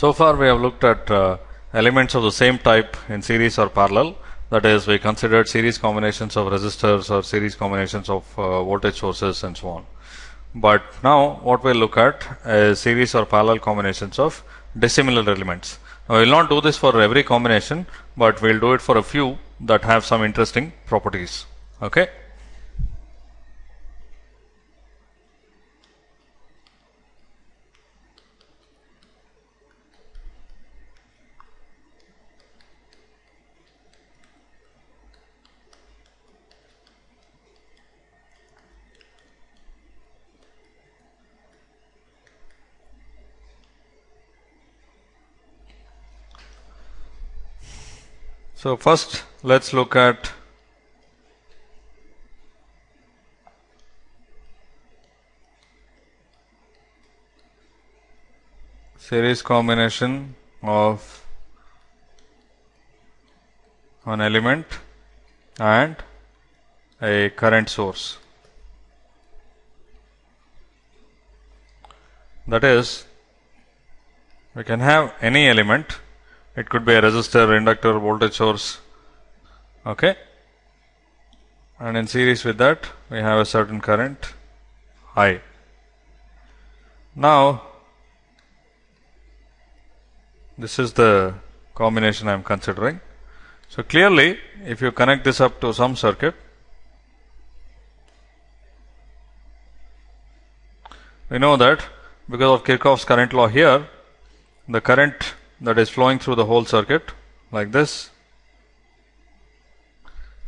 So far we have looked at uh, elements of the same type in series or parallel. That is, we considered series combinations of resistors or series combinations of uh, voltage sources and so on. But now what we'll look at is series or parallel combinations of dissimilar elements. Now we'll not do this for every combination, but we'll do it for a few that have some interesting properties. Okay. So first let's look at series combination of an element and a current source. That is, we can have any element it could be a resistor, inductor, voltage source. Okay. And in series with that, we have a certain current I. Now, this is the combination I am considering. So, clearly, if you connect this up to some circuit, we know that because of Kirchhoff's current law here, the current that is flowing through the whole circuit like this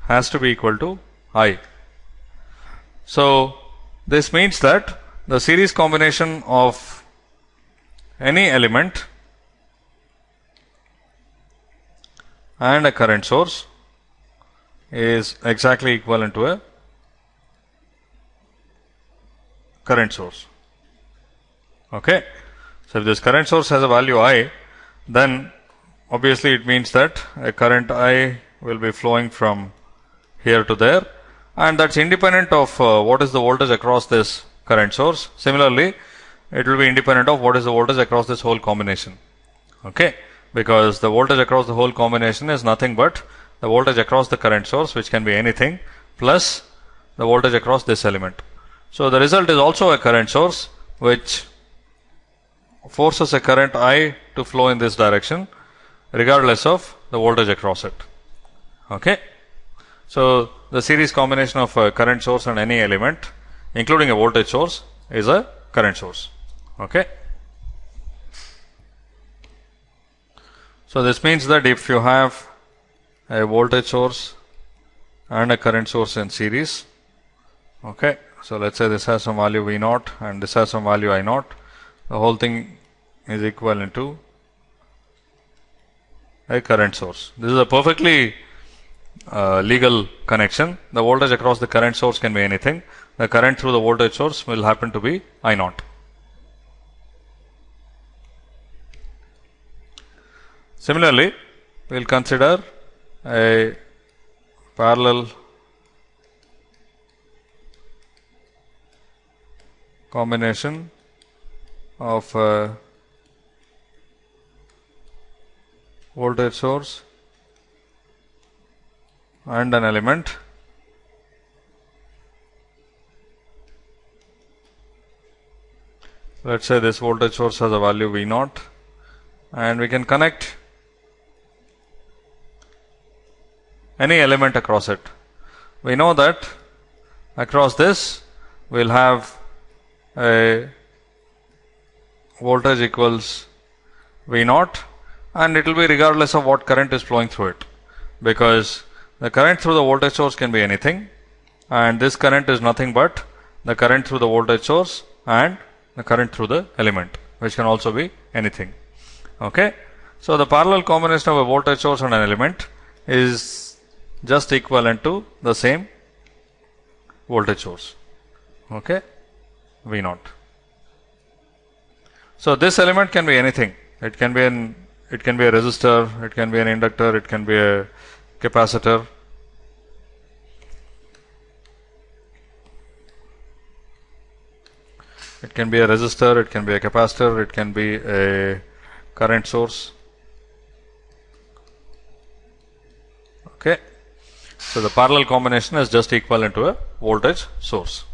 has to be equal to I. So, this means that the series combination of any element and a current source is exactly equivalent to a current source. Okay. So, if this current source has a value I, then obviously it means that a current I will be flowing from here to there and that's independent of uh, what is the voltage across this current source. Similarly, it will be independent of what is the voltage across this whole combination. Okay, because the voltage across the whole combination is nothing but the voltage across the current source which can be anything plus the voltage across this element. So, the result is also a current source which forces a current I to flow in this direction regardless of the voltage across it. Okay. So, the series combination of a current source and any element including a voltage source is a current source. Okay. So, this means that if you have a voltage source and a current source in series, okay. So, let us say this has some value V naught and this has some value I naught the whole thing is equivalent to a current source. This is a perfectly uh, legal connection. The voltage across the current source can be anything. The current through the voltage source will happen to be I naught. Similarly, we will consider a parallel combination of uh, voltage source and an element let us say this voltage source has a value V naught and we can connect any element across it. We know that across this we will have a voltage equals V naught and it will be regardless of what current is flowing through it. Because the current through the voltage source can be anything and this current is nothing but the current through the voltage source and the current through the element which can also be anything. Okay? So the parallel combination of a voltage source and an element is just equivalent to the same voltage source. Okay? V naught so this element can be anything it can be an it can be a resistor, it can be an inductor, it can be a capacitor. It can be a resistor, it can be a capacitor, it can be a current source. Okay. So the parallel combination is just equivalent to a voltage source.